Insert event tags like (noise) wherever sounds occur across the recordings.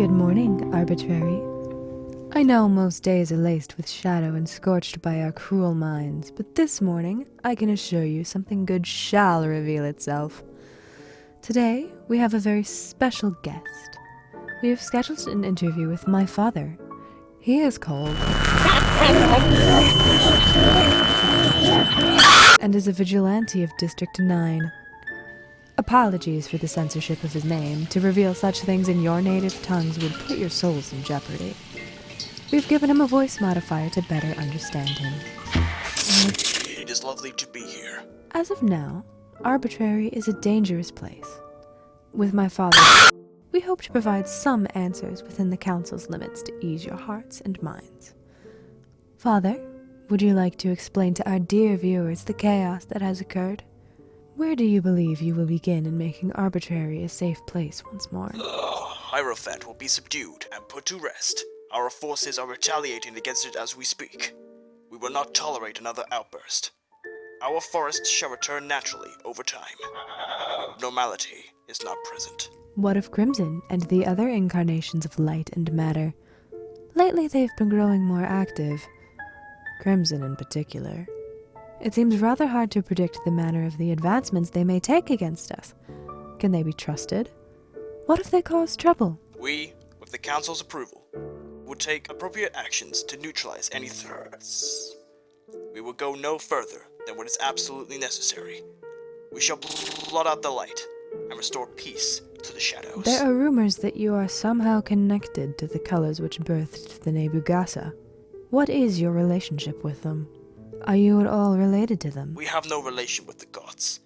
Good morning, arbitrary. I know most days are laced with shadow and scorched by our cruel minds, but this morning I can assure you something good shall reveal itself. Today we have a very special guest. We have scheduled an interview with my father. He is called. and is a vigilante of District 9. Apologies for the censorship of his name. To reveal such things in your native tongues would put your souls in jeopardy. We've given him a voice modifier to better understand him. It is lovely to be here. As of now, Arbitrary is a dangerous place. With my father, we hope to provide some answers within the Council's limits to ease your hearts and minds. Father, would you like to explain to our dear viewers the chaos that has occurred? Where do you believe you will begin in making Arbitrary a safe place once more? Ugh, (sighs) Hierophant will be subdued and put to rest. Our forces are retaliating against it as we speak. We will not tolerate another outburst. Our forests shall return naturally over time. Normality is not present. What of Crimson and the other incarnations of light and matter? Lately they've been growing more active. Crimson in particular. It seems rather hard to predict the manner of the advancements they may take against us. Can they be trusted? What if they cause trouble? We, with the Council's approval, will take appropriate actions to neutralize any threats. We will go no further than what is absolutely necessary. We shall blot out the light and restore peace to the shadows. There are rumors that you are somehow connected to the colors which birthed the Nebugasa. What is your relationship with them? Are you at all related to them? We have no relation with the gods.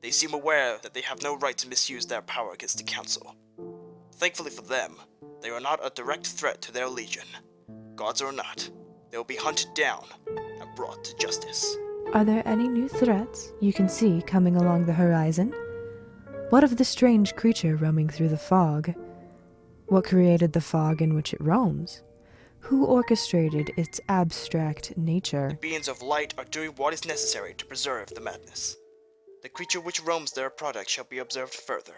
They seem aware that they have no right to misuse their power against the Council. Thankfully for them, they are not a direct threat to their legion. Gods or not, they will be hunted down and brought to justice. Are there any new threats you can see coming along the horizon? What of the strange creature roaming through the fog? What created the fog in which it roams? Who orchestrated its abstract nature? Beings of light are doing what is necessary to preserve the madness. The creature which roams their product shall be observed further.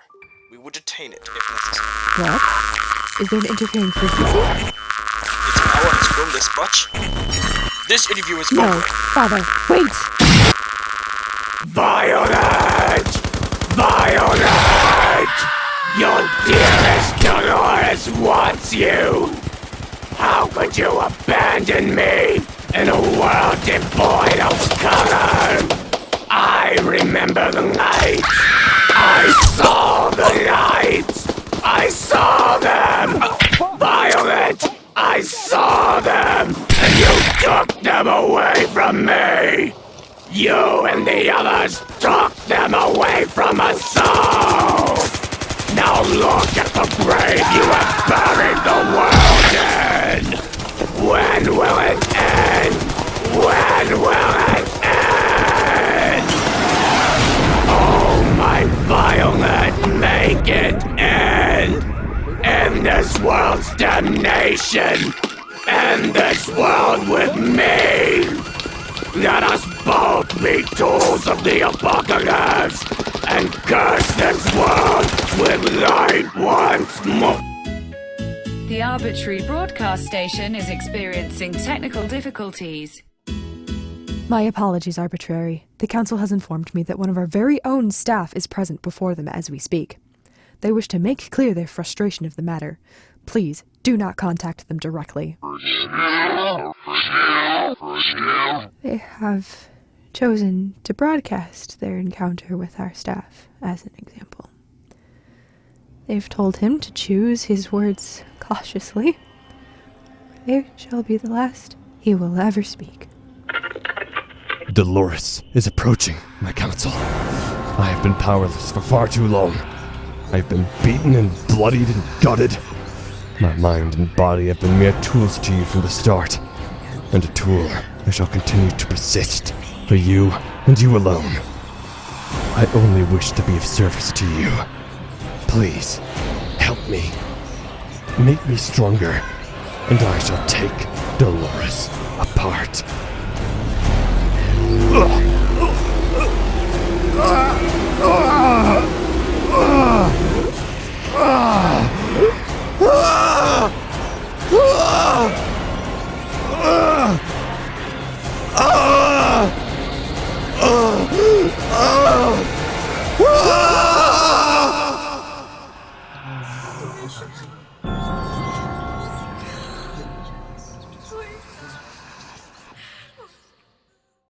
We will detain it if necessary. What? Is there an interfering frequency? Its power has grown this much? This interview is No, over. father, wait! Violet! Violet! Your dearest Dolores wants you! How could you abandon me in a world devoid of color? I remember the night. I saw the lights. I saw them. Violet, I saw them, and you took them away from me. You and the others took them away from us all! Now look at the grave you have buried the world in! When will it end? When will it end? Oh, my Violet, make it end! End this world's damnation! End this world with me! Let us both be tools of the apocalypse and curse this world with light once more. The arbitrary broadcast station is experiencing technical difficulties. My apologies, arbitrary. The council has informed me that one of our very own staff is present before them as we speak. They wish to make clear their frustration of the matter. Please do not contact them directly. They have chosen to broadcast their encounter with our staff as an example. They've told him to choose his words cautiously. They shall be the last he will ever speak. Dolores is approaching, my council. I have been powerless for far too long. I have been beaten and bloodied and gutted. My mind and body have been mere tools to you from the start. And a tool I shall continue to persist for you and you alone. I only wish to be of service to you. Please, help me. Make me stronger, and I shall take Dolores apart.